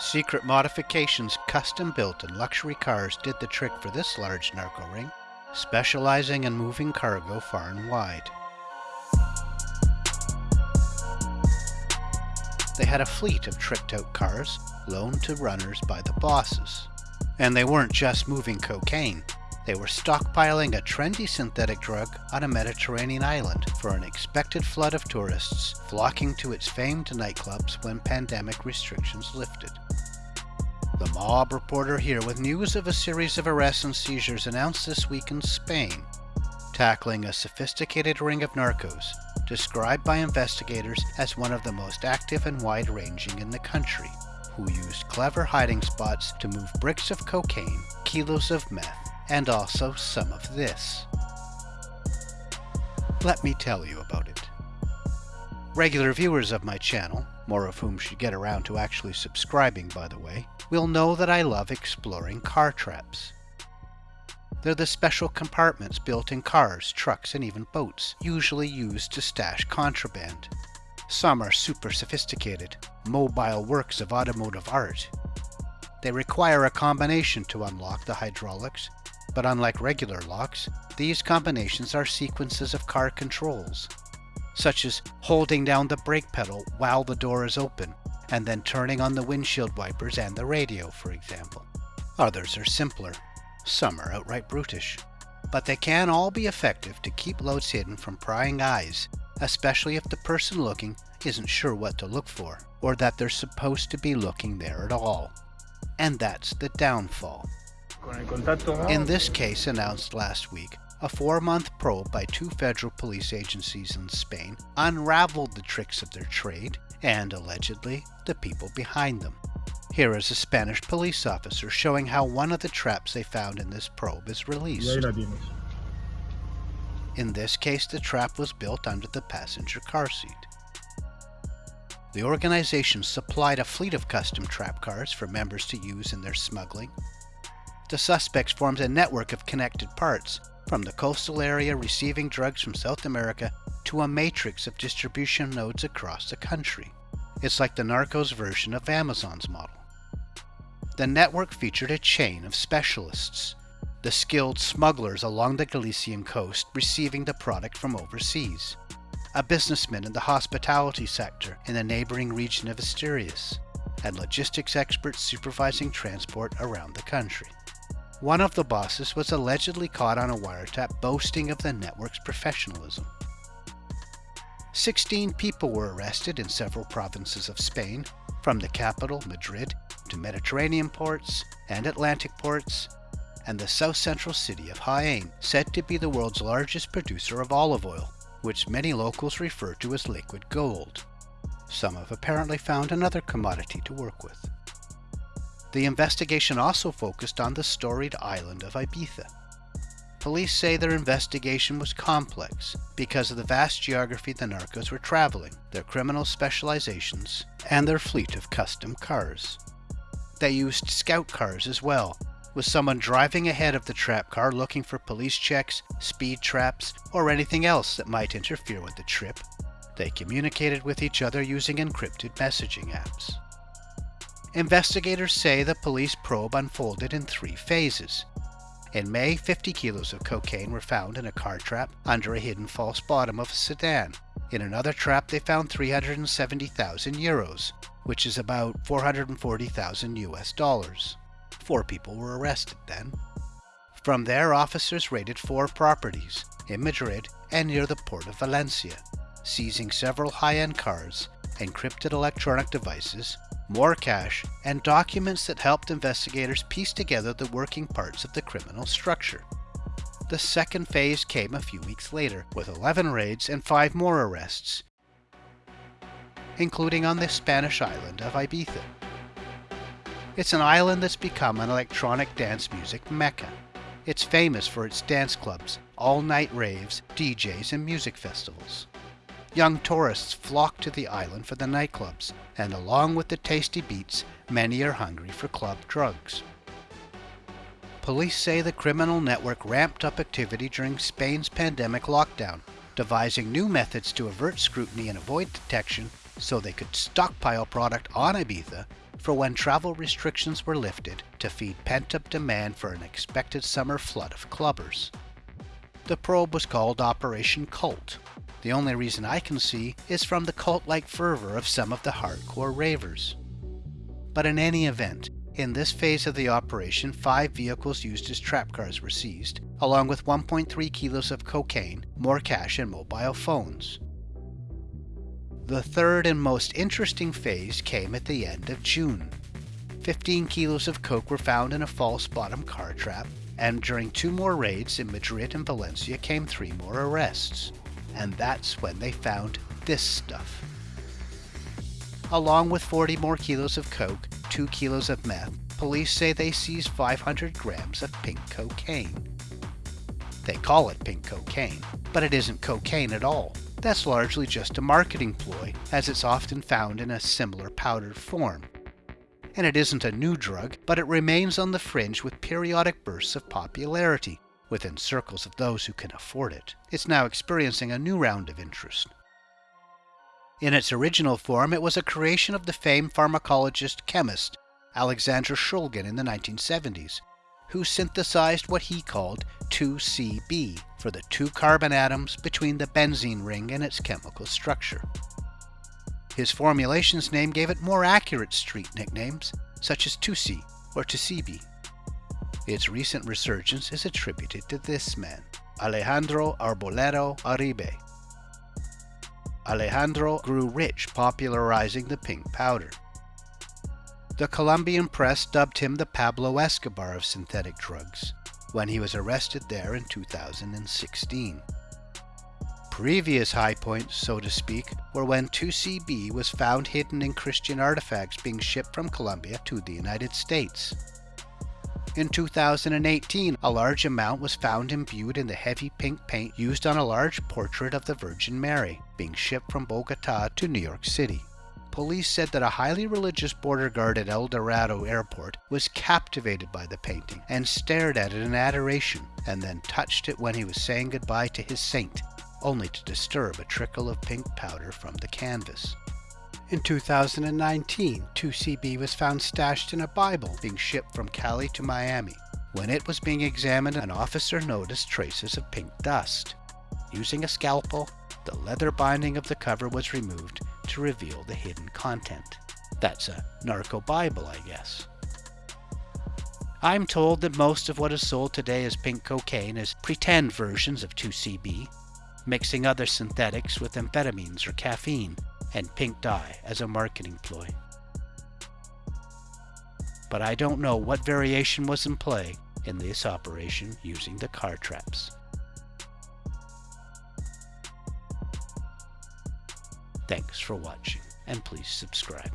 Secret modifications, custom built and luxury cars did the trick for this large narco ring, specializing in moving cargo far and wide. They had a fleet of tricked out cars loaned to runners by the bosses. And they weren't just moving cocaine. They were stockpiling a trendy synthetic drug on a Mediterranean island for an expected flood of tourists flocking to its famed nightclubs when pandemic restrictions lifted. The mob reporter here with news of a series of arrests and seizures announced this week in Spain, tackling a sophisticated ring of narcos, described by investigators as one of the most active and wide ranging in the country, who used clever hiding spots to move bricks of cocaine, kilos of meth, and also some of this. Let me tell you about it. Regular viewers of my channel, more of whom should get around to actually subscribing by the way, will know that I love exploring car traps. They're the special compartments built in cars, trucks, and even boats, usually used to stash contraband. Some are super sophisticated, mobile works of automotive art. They require a combination to unlock the hydraulics, but unlike regular locks, these combinations are sequences of car controls, such as holding down the brake pedal while the door is open, and then turning on the windshield wipers and the radio, for example. Others are simpler. Some are outright brutish. But they can all be effective to keep loads hidden from prying eyes, especially if the person looking isn't sure what to look for, or that they're supposed to be looking there at all. And that's the downfall. In this case announced last week, a four-month probe by two federal police agencies in Spain unraveled the tricks of their trade and, allegedly, the people behind them. Here is a Spanish police officer showing how one of the traps they found in this probe is released. In this case, the trap was built under the passenger car seat. The organization supplied a fleet of custom trap cars for members to use in their smuggling. The suspects formed a network of connected parts, from the coastal area receiving drugs from South America to a matrix of distribution nodes across the country. It's like the Narcos version of Amazon's model. The network featured a chain of specialists, the skilled smugglers along the Galician coast receiving the product from overseas, a businessman in the hospitality sector in the neighboring region of Asturias, and logistics experts supervising transport around the country. One of the bosses was allegedly caught on a wiretap boasting of the network's professionalism. 16 people were arrested in several provinces of Spain, from the capital, Madrid, to Mediterranean ports and Atlantic ports, and the south central city of Jaén, said to be the world's largest producer of olive oil, which many locals refer to as liquid gold. Some have apparently found another commodity to work with. The investigation also focused on the storied island of Ibiza. Police say their investigation was complex because of the vast geography the narcos were traveling, their criminal specializations, and their fleet of custom cars. They used scout cars as well, with someone driving ahead of the trap car looking for police checks, speed traps, or anything else that might interfere with the trip. They communicated with each other using encrypted messaging apps. Investigators say the police probe unfolded in three phases. In May, 50 kilos of cocaine were found in a car trap under a hidden false bottom of a sedan. In another trap, they found 370,000 euros, which is about 440,000 US dollars. Four people were arrested then. From there, officers raided four properties in Madrid and near the port of Valencia, seizing several high-end cars, and encrypted electronic devices, more cash, and documents that helped investigators piece together the working parts of the criminal structure. The second phase came a few weeks later, with 11 raids and 5 more arrests, including on the Spanish island of Ibiza. It's an island that's become an electronic dance music mecca. It's famous for its dance clubs, all-night raves, DJs, and music festivals. Young tourists flock to the island for the nightclubs, and along with the tasty beats, many are hungry for club drugs. Police say the criminal network ramped up activity during Spain's pandemic lockdown, devising new methods to avert scrutiny and avoid detection so they could stockpile product on Ibiza for when travel restrictions were lifted to feed pent-up demand for an expected summer flood of clubbers. The probe was called Operation Cult. The only reason I can see is from the cult-like fervor of some of the hardcore ravers. But in any event, in this phase of the operation, five vehicles used as trap cars were seized, along with 1.3 kilos of cocaine, more cash, and mobile phones. The third and most interesting phase came at the end of June. 15 kilos of coke were found in a false bottom car trap, and during two more raids in Madrid and Valencia came three more arrests. And that's when they found this stuff. Along with 40 more kilos of coke, 2 kilos of meth, police say they seized 500 grams of pink cocaine. They call it pink cocaine, but it isn't cocaine at all. That's largely just a marketing ploy, as it's often found in a similar powdered form. And it isn't a new drug, but it remains on the fringe with periodic bursts of popularity within circles of those who can afford it. It's now experiencing a new round of interest. In its original form, it was a creation of the famed pharmacologist chemist Alexander Shulgin in the 1970s, who synthesized what he called 2CB for the two carbon atoms between the benzene ring and its chemical structure. His formulation's name gave it more accurate street nicknames, such as 2C or 2CB. Its recent resurgence is attributed to this man, Alejandro Arbolero Uribe. Alejandro grew rich popularizing the pink powder. The Colombian press dubbed him the Pablo Escobar of synthetic drugs when he was arrested there in 2016. Previous high points, so to speak, were when 2CB was found hidden in Christian artifacts being shipped from Colombia to the United States. In 2018, a large amount was found imbued in the heavy pink paint used on a large portrait of the Virgin Mary, being shipped from Bogota to New York City police said that a highly religious border guard at El Dorado Airport was captivated by the painting and stared at it in adoration, and then touched it when he was saying goodbye to his saint, only to disturb a trickle of pink powder from the canvas. In 2019, 2CB was found stashed in a Bible being shipped from Cali to Miami. When it was being examined, an officer noticed traces of pink dust. Using a scalpel, the leather binding of the cover was removed to reveal the hidden content. That's a narco Bible, I guess. I'm told that most of what is sold today as pink cocaine is pretend versions of 2CB, mixing other synthetics with amphetamines or caffeine, and pink dye as a marketing ploy. But I don't know what variation was in play in this operation using the car traps. Thanks for watching, and please subscribe.